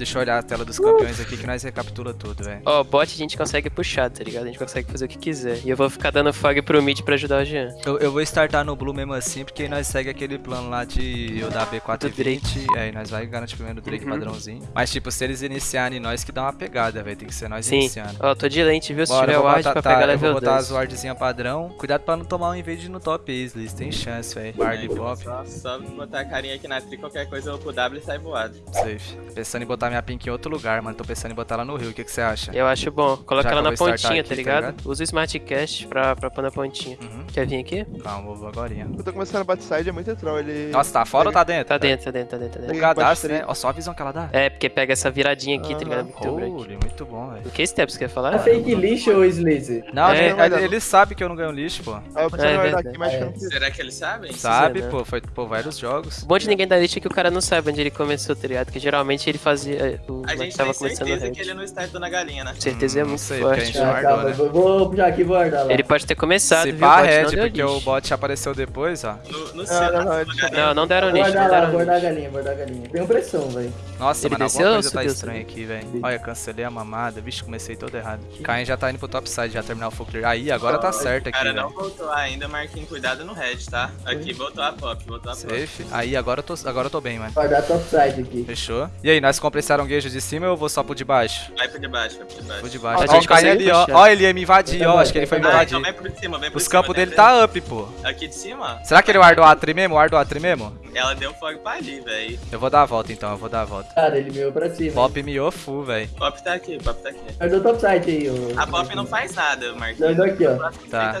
Deixa eu olhar a tela dos campeões aqui que nós recapitula tudo, velho. Ó, bot a gente consegue puxar, tá ligado? A gente consegue fazer o que quiser. E eu vou ficar dando fog pro mid pra ajudar o Jean. Eu, eu vou startar no Blue mesmo assim, porque aí nós segue aquele plano lá de eu dar B420. E aí nós vai garantir primeiro o Drake Uhum. padrãozinho. Mas tipo, se eles iniciarem nós que dá uma pegada, velho. Tem que ser nós Sim. iniciando. Ó, tô de lente, viu? Se Bora, tiver eu vou ward botar, pra tá, pegar eu vou level botar 2. as wardzinha padrão. Cuidado pra não tomar um invade no top Ace, tem chance, velho. Bard pop, Só, só botar a carinha aqui na tri, qualquer coisa eu vou pro W e sai voado. safe. Pensando em botar minha pink em outro lugar, mano. Tô pensando em botar ela no rio. O que que você acha? Eu acho bom. Coloca Já ela na vou pontinha, aqui, tá tá ligado? ligado? Usa o Smart Cast pra, pra pôr na pontinha. Uhum. Quer vir aqui? Calma, vou agorinha. Eu tô começando a backside, é muito troll, ele... Nossa, tá fora ou tá dentro? Tá dentro, tá dentro, tá dentro, tá dentro. O cadastro, né? Ó, só a visão que ela dá. É, porque pega essa viradinha aqui, tá ligado? Muito break. Holy, muito bom, velho. O que steps quer falar? É fake lixo ou Sleazy? Não, É, ele, ele sabe que eu não ganho lixo, pô. Eu preciso É aqui, mas É. Será que eles sabem? Sabe, né? pô, foi por vários jogos. O bom de ninguém da lista é que o cara não sabe onde ele começou, tá ligado? Porque geralmente ele fazia. O A gente tava tem certeza que ele não startou na galinha, né? Certeza é Hum, não muito sei, forte. gente Ah, guardou, calma, né? vou, vou puxar aqui e vou guardar lá. Ele pode ter começado, Se viu? pá, O não red, porque o lixo. bot apareceu depois, ó. No, no Ah, céu, não, não, galinha. Não, não deram não guardar lá, guardar a galinha, guardar a galinha. Tenho pressão, velho. Nossa, Ele mano, desceu alguma coisa tá estranha aqui, velho. Olha, cancelei a mamada. Vixe, comecei todo errado. Caim já tá indo pro topside, já terminar o full clear. Aí, agora tá certo O aqui, cara não voltou ainda, Marquinhos, cuidado no red, tá? Aqui, voltou a pop, voltou a pop. Safe. Aí, agora eu tô, agora eu tô bem, mano. Guardar topside aqui. Fechou. E aí, nós compramos esse aranguejo de cima ou eu vou só pro de baixo? Vai pro de baixo, vai pro de baixo. Vou de baixo. A Ó, gente o Caim consegue ali, ó. Ó, ele ia me invadir, Eu ó. Acho que ele foi me eu Ah, invadir. então vem por cima, vem por Os cima. campos né? dele tá up, pô. Aqui de cima? Será que ele guardou a tri mesmo? Guardou a tri mesmo? Ela deu fogo pra ali, velho. Eu vou dar a volta então, eu vou dar a volta. Cara, ele veio pra cima. Pop miou full, velho. Pop tá aqui, pop tá aqui. Guardou topside aí, ô. A pop não faz nada, Marquinhos. Guardou aqui, ó. Tá.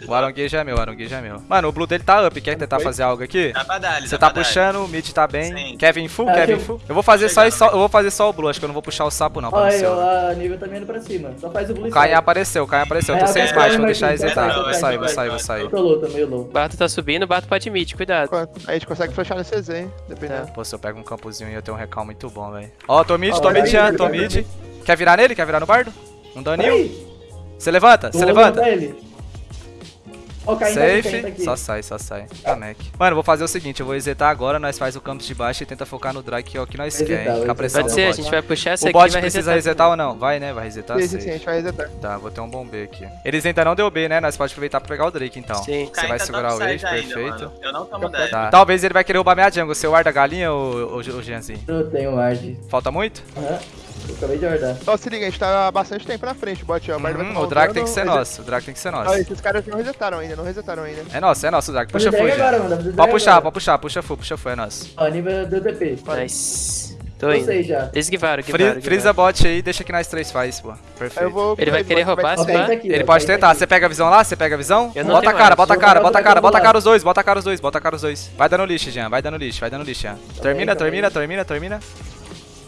Do O aranguejo é meu, o aranguejo é meu. Mano, o blue dele tá up. Quer tentar fazer algo aqui? Dá pra dar, ele Você dá tá pra dar. puxando, o mid tá bem. Sim. Kevin full, Ah, Kevin eu- full. Eu vou fazer só, Chegando, só, eu vou fazer só o blue, acho que eu não vou puxar o sapo não, pra não aí, ó, O a nível tá indo pra cima. Só faz o blue Caim side. apareceu, o Caim apareceu. Eu tô É, sem é, smite, é, vou é, deixar é, resetar. é, Vou é, sair, é, vou sair, vou é, sair. Tô low, tô meio low. Barto tá subindo, Barto pode mid, cuidado. A gente consegue flechar no CZ, hein? Dependendo. Pô, se eu pego um campozinho e eu tenho um recal muito bom, velho. Ó, tô mid, tô mid, Jean, tô mid. Quer virar nele? Quer virar no bardo? Um daninho? Você levanta, você levanta. pra ele. Ó, o tá tá Safe, só sai, só sai. Tá, Mac. Mano, vou fazer o seguinte, eu vou resetar agora, nós faz o campus de baixo e tenta focar no drag que é o que nós Resetar, quer, hein? vou Com a pressão resetar. do Pode ser, a gente vai puxar essa O aqui e bot vai precisa resetar ou não? Vai, né? Vai resetar? Sim, sim, sim, a gente vai resetar. Tá, vou ter um bom B aqui. Eles ainda não deu B, né? Nós pode aproveitar pra pegar o Drake, então. Sim. Você Caim vai tá segurar o wave, perfeito. mano. Eu não tomo dash. Tá. Talvez ele vai querer roubar minha jungle. Você guarda a galinha ou, ou Jeanzinho? Eu tenho ward. Falta muito? Aham. Eu acabei de guardar. Ó, se liga, a gente tá há bastante tempo na frente, bot, ó. O Bardo vai tomar o drag tem que ser nosso. O drag tem que ser Ó, nosso. esses caras não resetaram ainda, não resetaram ainda. É nosso, é nosso, o drag. Fazer Puxa full, drag Jean. agora, mano. Pode drag puxar, agora. pode puxar. Puxa full, puxa full, é nosso. Ó, nível do DP. Nice. Tô indo. sei já. Eles guivaram, guivaram. bot aí, deixa que nós três faz, pô. Perfeito. vou... Ele vai querer roubar tá aqui. Ele pode tá tentar. Você pega a visão lá? Você pega a visão? Bota a cara, bota a cara, bota a cara, bota a cara os dois, bota a cara os dois, bota a cara os dois. Vai dando lixo, Jean, vai dando lixo, vai dando lixo, Jean. Termina, calma termina, termina, termina.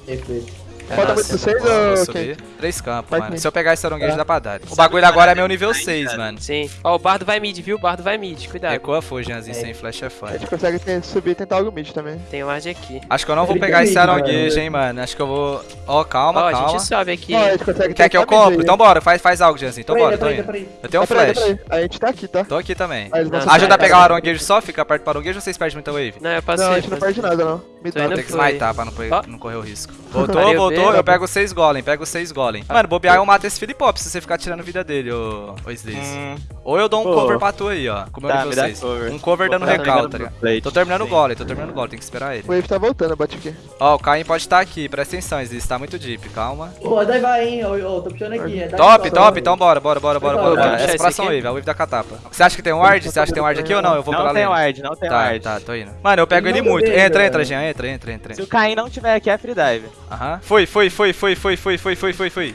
Perfeito. É Falta nossa. muito vocês Boa, vou ou subir. Três campos, Vai mano. comigo. Se eu pegar esse aronguejo, Tá. dá pra dar. O bagulho agora é meu nível Ai, 6, cara. mano. Sim. Ó, o Bardo vai mid, viu? O Bardo vai mid, cuidado. Recua full, Jeanzinho, É. sem flash é A foda. gente consegue ter- subir e tentar algo mid também. Tem o ward aqui. Acho que eu não vou pegar esse aronguejo, mano. hein, mano. Acho que eu vou... Ó, calma, Ó, a calma. gente sobe aqui. A gente consegue Quer que eu compre? Então bora, faz, faz algo, Jeanzinho. Então bora, tô indo. Eu tenho um flash. A gente tá aqui, tá? Tô aqui também. Ajuda a pegar o aronguejo só, fica perto do aronguejo ou vocês perdem muita wave? Não, eu passei. Não, a gente não perde nada, não. Me dá. Tem que foi. smitar pra não, não correr o risco. Voltou, Valeu, voltou. Eu pego seis golem, pego seis golem. Mano, bobear eu mato esse Filipop se você ficar tirando vida dele, ô, ô. Hum, Ou eu dou um Pô. cover pra tu aí, ó. Com o meu Tá, dá 6. cover. Um cover dando Vou recal, tá ligado? Tô terminando o golem, tô terminando o golem, tem que esperar ele. O Wave tá voltando, bate aqui. Ó, o Caim pode estar aqui, presta atenção, Slaze, tá muito deep, calma. Pô, daí vai, hein. Ó, tô puxando aqui. é, Top, top, então bora, bora, bora, bora, bora. Essa esse próxima wave, a wave da catapa. Você acha que tem um ward? Você acha que tem um ward aqui ou não? Eu vou pela Não tem ward, não tem Tá, ward. tá, tô indo. Mano, eu pego Ele muito. Entra, bem, entra. Jean, entra, entra, entra. Se o Caim não tiver aqui, é free dive. Aham. Foi, foi, foi, foi, foi, foi, foi, foi, foi, foi.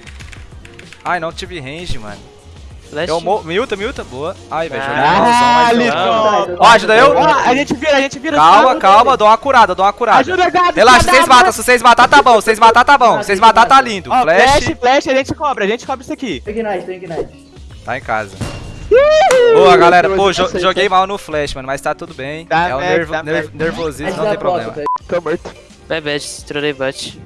Ai, não tive range, mano. Flash. Eu mo... Milta, milta, boa. Ai, velho, Ah. Tá, Ó, ajuda eu? Ó, a gente vira, a gente vira. Calma, calma, dou uma curada, dou uma curada. Ajuda, Gabi. Relaxa, cada vocês matam, se vocês matar tá bom, se vocês matar tá bom, se vocês matar tá lindo. Flash, flash, flash, a gente cobra, a gente cobra isso aqui. Ignite, Ignite. tá em casa. Boa, galera, pô, jo- tá joguei tá? mal no flash, mano, mas tá tudo bem. Tá é o nervo, tá nerv- nervosismo, não dá tem problema. Tá morto. Vai, bad, trolei bot.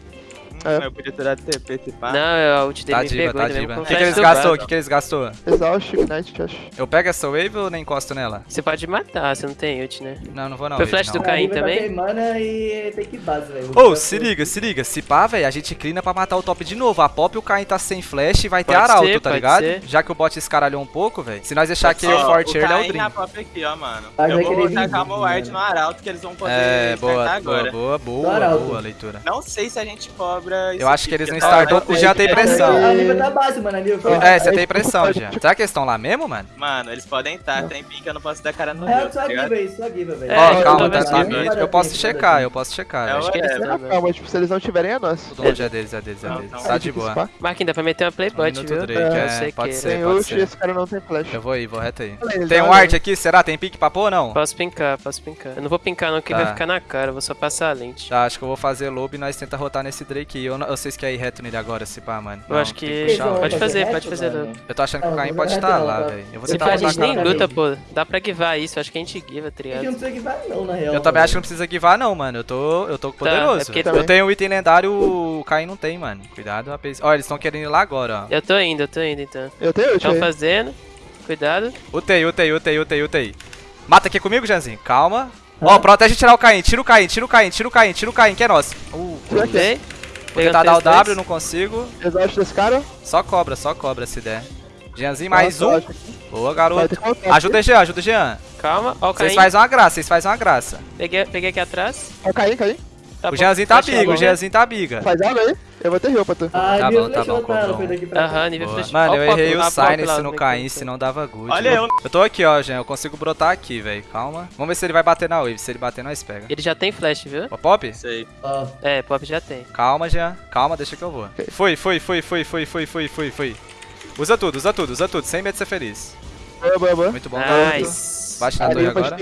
É. Eu podia ter dado TP, tipo. Não, eu, o Tidem tá me diva, pegou, tá. O que, que, tá eles gastou? O que, que eles gastou? Exaust, Ignite, Eu pego essa wave ou nem encosto nela? Você pode matar, você não tem ult, né? Não, não vou não. Foi flash não. do Caim também? Tem mana e tem que base, velho. Ô, oh, se liga, se liga. Se pá, velho, a gente clina pra matar o top de novo. A pop e o Caim tá sem flash e vai pode ter arauto, tá ligado? Ser. Já que o bot escaralhou um pouco, velho. Se nós deixar aqui o forte early, é o drink. pop aqui, ó, mano. Eu vou tacar o ward no arauto que eles vão poder. É, boa, boa, boa, boa, leitura. Não sei se a gente cobra pra. Eu acho que eles não startou porque já tem pressão. A Nívia tá base, mano. A É, você tem pressão já. Será que eles estão lá mesmo, mano? Mano, eles podem estar, tem pique, eu não posso dar cara no. É, só a só velho. Ó, calma, tá, tá. Eu posso checar, eu posso checar. Eu acho que eles. Calma, tipo, se eles não tiverem, é nosso. Tudo longe é deles, é deles, é deles. Tá de boa. Marquinhos, dá pra meter uma playbot, viu? Eu sei que. Pode ser, pode ser. Esse cara não tem flash. Eu vou ir, vou reto aí. Tem um art aqui, será? Tem pique pôr ou não? Posso pincar, posso pincar. Eu não vou pincar não, que vai ficar na cara, eu vou só passar a lente. Tá, acho que eu vou fazer lobo e nós tenta rotar nesse Drake eu, não, se quer ir reto nele agora, se pá, mano. Eu não, acho que. que pode, pode fazer, reto, pode fazer. Mano. Eu tô achando que o Caim pode estar lá, velho. Eu vou a gente nem luta, pô. Dá pra guivar isso, acho que a gente guiva, tá triado. Eu não precisa guivar, não, na real. Eu também acho que não precisa guivar, não, mano. Eu tô, eu tô tá, poderoso. É eu tenho um item lendário, o Caim não tem, mano. Cuidado, rapaz. Ó, eles estão querendo ir lá agora, ó. Eu tô indo, eu tô indo, então. Eu tenho, eu Estão fazendo. Cuidado. Utei, utei, utei, utei, utei. Mata aqui comigo, Janzinho. Calma. Ó, protege tirar o Caim. Tira o Caim, tira o Caim, tira o Caim, tira o Caim, que é nosso. Uh, Vou tentar dar o W, não consigo. Exausto desse cara? Só cobra, só cobra se der. Jeanzinho, mais um. Boa, garoto. Ajuda o Jean, ajuda o Jean. Calma, ó o Vocês fazem uma graça, vocês fazem uma graça. Peguei, peguei aqui atrás. Ó, cai. caí. Tá o Jeanzinho tá biga, o Jeanzinho tá biga. Faz aula aí, eu vou ter rio pra tu. Tá? Ah, tá bom, tá bom, comprou Aham, nível flash. Mano, eu errei o Sign se não caísse, não dava good. Olha eu. Eu tô aqui, ó, Jean, eu consigo brotar aqui, velho, calma. Vamos ver se ele vai bater na wave, se ele bater nós pega. Ele já tem flash, viu? O pop? Sei. É, pop já tem. Calma, Jean, calma, deixa que eu vou. Foi, foi, foi, foi, foi, foi, foi, foi, foi. Usa tudo, usa tudo, usa tudo, sem medo de ser feliz. Boa, boa, boa. Muito bom, nice. Agora.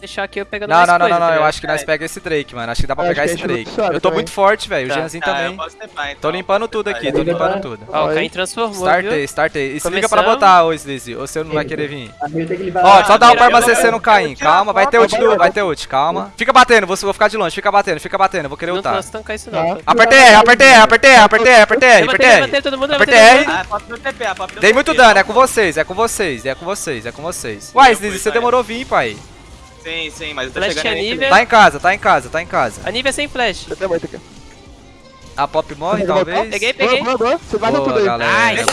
Deixar aqui eu pegando Não, não, não, não, não. Eu né? acho que nós é pega esse Drake, mano. Acho que dá pra pegar esse Drake. Eu tô muito forte, velho. O tá. Janzinho tá, também. Tô então. limpando tudo aqui, tô limpando tudo. Ó, o Caim transformou. Startei, startei. E se liga pra botar, ô Slizzy. Ou você não vai querer vir. Ó, só dá o barba CC no Caim. Calma, vai ter ult, vai ter ult, calma. Fica batendo, vou ficar de longe, fica batendo, fica batendo. Vou querer ultar. Não posso tancar isso não. Apertei R, apertei R, apertei R, apertei R, apertei R, apertei R. Apertei R. Ah, é é Dei muito dano, é com vocês, é com vocês, é com vocês, é com vocês. Uai, Slizzy, você demorou demorou vir, pai. Sim, sim, mas tá flash chegando é nível. Tá em casa, tá em casa, tá em casa. A Nive é sem flash. A pop morre, talvez. Peguei, peguei. Boa, boa, Você vai tudo aí. Galera.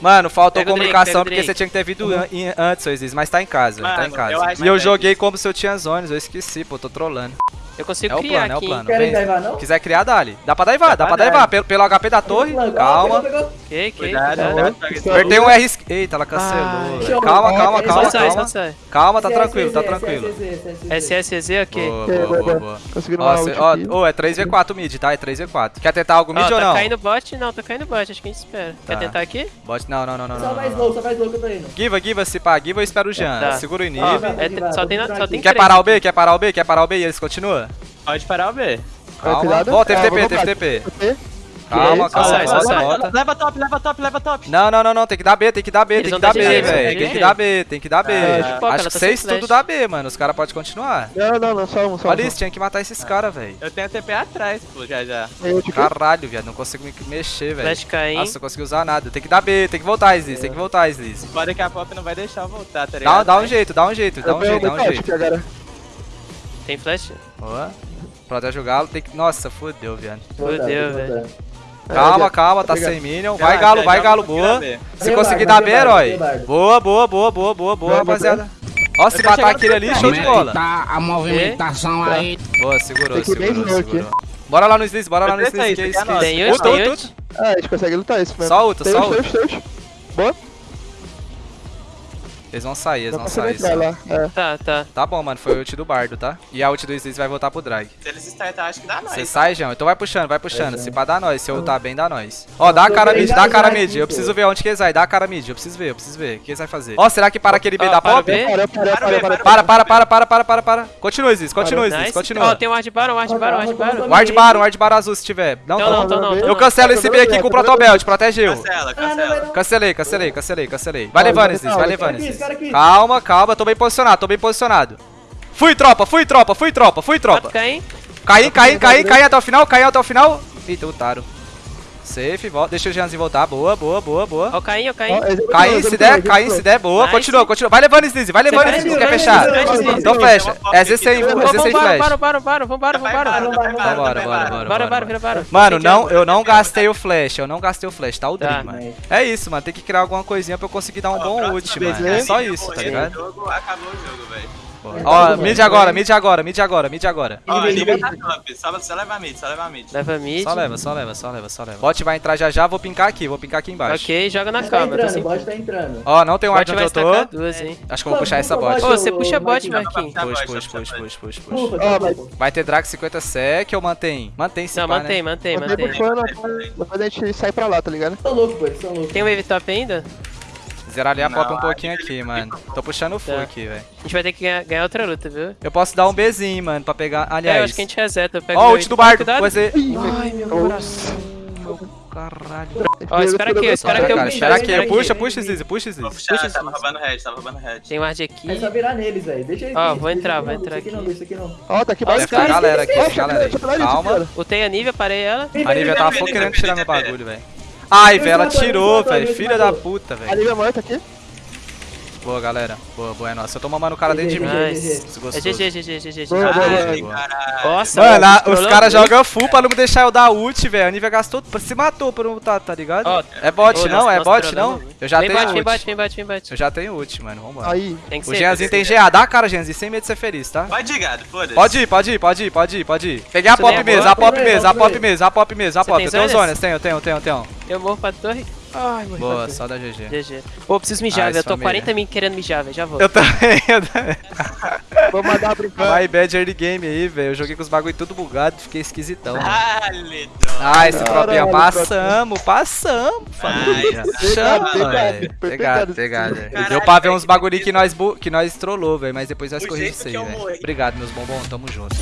Mano, faltou pega comunicação porque você tinha que ter vindo uhum. antes, Oasis, mas tá em casa, Mano, tá em casa. Eu e eu joguei como se eu tinha zones, eu esqueci, pô, tô trolando. Eu consigo é o criar plano, aqui. É o plano, Querem daivar, não? Se quiser criar, dale. Dá pra daivar, dá, dá pra daivar. Pelo, pelo HP da torre, pegou, calma. Pegou, Que, que, cuidado. Tá né? Apertei um R... Eita, ela cancelou. Ah, calma, calma, calma, calma. Calma, tá tranquilo, tá tranquilo. SSZ, ok. Boa, boa, boa. Conseguiram Ó, é 3v4 mid, tá? É 3v4. Quer tentar algo mid ou tá não? Tá caindo bot? Não, tá caindo bot. Acho que a gente espera. Quer tá. tentar aqui? Bot, não, não, não, não. Só mais low, só mais low que eu tô indo. Giva, Giva, se pá, Giva, eu espero o Jean. Segura o inib. É só tem Quer parar o B? Quer parar o B? Quer parar o B e eles continuam? Pode parar o B. Calma. Ó, teve TP, teve TP. Calma, calma, sai. Leva top, leva top, leva top. Não, não, não, não, tem que dar B, tem que dar B, tem que dar B, velho. Tem que dar B, tem que dar B. É, Acho que vocês tudo dá B, mano. Os caras podem continuar. Não, não, não, só um, só um. Olha isso, tinha que matar esses caras, velho. Eu tenho TP atrás, pô, já, já. Caralho, viado, não consigo me mexer, velho. Flash cair. Nossa, não consegui usar nada. Tem que dar B, tem que voltar, Sliz, tem que voltar, Sliz. Pode que a pop não vai deixar voltar, tá ligado? Dá um jeito, dá um jeito, dá um jeito, dá um jeito. Tem flash? Boa. Pra já jogá-lo, tem que. Nossa, fodeu, velho. Fodeu, velho. Calma, calma, tá sem minion. Vai, galo, vai, galo, boa. Se conseguir dar B, herói. Boa, boa, boa, boa, boa, boa, rapaziada. Ó, se matar aquele ali, show de bola. Tá? A movimentação aí. Boa, segurou, segurou, segurou. Bora lá no Slice, bora lá no Slice. Tem ult, é tem ult. É, a gente consegue lutar isso, mano. Só ult, só ult. Boa. Eles vão sair, eles Dá vão sair. Entrar, lá. É. Tá, tá. Tá bom, mano. Foi o ult do bardo, tá? E a ult do Slice vai voltar pro drag. Se eles startar, acho que dá nós. Você sai, Jão. Então vai puxando, vai puxando. É, Se pá, dá nós. Se eu ultar bem, dá nós. Ó, dá a cara mid, dá a cara mid. Eu preciso ver onde que eles vai. Dá a cara mid. Eu preciso ver, eu preciso ver. O que eles vai fazer? Ó, será que para aquele B da pop? Para, para, para, para, para, para, para. Continua, Slice. Continua, Slice. Continua. Ó, tem um Ward Baron, Ward Baron, Ward Baron. Ward Baron, Ward Baron azul se tiver. Não, não, não. Eu cancelo esse B aqui com o Protobelt. Protegeu. Cancela, cancela. Cancelei, cancelei, cancelei. Vai levando, Slice. Vai levando, Slice aqui. Calma, calma, tô bem posicionado, tô bem posicionado. Fui, tropa, fui, tropa, fui, tropa, fui, tropa. Caí, caí, caí, caí até o final, caí até o final. Eita, taro. Safe, volta. Deixa o Jeanzinho voltar. Boa, boa, boa, boa. Ó, o Caim, ó, o Caim. Esse- Caim, se der, esse- Caim, se der, boa. Nice. Continua, continua. Vai levando, Sneezy, vai levando, vai, quer fechar. Então fecha. É Z sem, Z sem flash. bora, bora, bora, vambora, vambora. vai, vai, vai, vai, Então bora, vai, bora, vai. bora, Bora, bora. bora, vira, bora. Mano, não, eu não gastei o flash, eu não gastei o flash, tá o Tá. Dream, mano. É isso, mano, tem que criar alguma coisinha pra eu conseguir dar um bom ult, mano. É só isso, tá ligado? Acabou o jogo, velho. Ó, mid agora, mid agora, mid agora, mid agora. Ó, Ele vai- tá top. Só, só leva mid, só leva mid. Leva mid. Só leva, só leva, só leva, só leva. Bot vai entrar já já, vou pincar aqui, vou pincar aqui embaixo. Ok, joga na Bot tá tô entrando, sem- bot tá entrando. Ó, não tem um ward vai onde eu tô. duas, hein. Acho que eu vou puxar essa bot. Ô, você puxa bot, Marquinhos. Push, push, push. Ufa, Ó, tá vai. ter drag 50 sec ou mantém? Mantém esse Não, mantém, né? mantém, Mantém mantém. depois a gente sai pra lá, tá ligado? São loucos, pô, são loucos. Tem wave top ainda? Zerar ali a pop um pouquinho aqui, ele- mano. Tô puxando o full Tá. aqui, velho. A gente vai ter que ganhar, ganhar outra luta, viu? Eu posso dar um Bzinho, mano, pra pegar. É, eu Aliás. acho que a gente reseta. Ó, meu ult do. Vai ser. Ai, meu coração. Caralho. Ó, espera aqui, espera que eu puxo. espera aqui, puxa, puxa, Zizi, puxa, Zizi. Puxa tava esse- roubando red, tava roubando red. Tem ward aqui. É só virar neles, velho. Deixa eles. Ó, vou entrar, vou entrar aqui não, aqui. isso aqui não. Ó, tá aqui a galera aqui, galera Calma. Ultei a Nívia, parei ela. A Nívia tava Vem, vem, querendo tirar meu bagulho, velho. Ai, velho, ela tirou, velho. Filha da puta, A velho. Lívia morta aqui. Boa, galera. Boa, boa, é nossa. Eu tô mamando o cara dentro de mim. É. GG, GG, GG, GG. Nossa, Mano, a- os caras jogam full pra não me deixar eu dar ult, velho. A Nívia gastou. Se matou por não tá, tá ligado? É bot, não? É bot, não? Eu já Vem tenho bate, vem bate, ult. vem bate, vem bate. Eu já tenho ult, mano. Vambora. Aí. Tem que O ser. Jeanzinho tem GA. Dá a cara, Jeanzinho, sem medo de ser feliz, tá? Vai de gado, foda-se. Pode ir, pode ir, pode ir, pode ir, pode ir. Peguei a nem pop é mesmo, a pop mesmo, a pop mesmo, a pop mesmo, a pop. tem Eu tenho zonas? zonas, tenho, tenho, tenho, tenho. Eu morro pra torre. Ai, morri Boa, só da GG. GG. Pô, preciso mijar, Nice, velho. Eu tô família. 40 mil querendo mijar, velho. Já vou. Eu também, eu também. Vou mandar brincar. My bad early game aí, velho. Eu joguei com os bagulho tudo bugado, fiquei esquisitão. Dale, Ah, esse tropa. passamos, passamos, família. Chama, velho. Pegado, pegado. Deu pra ver uns bagulho que nós, bu- que nós trollou, velho, mas depois nós corrigimos isso aí, velho. Obrigado, meus bombons, tamo junto.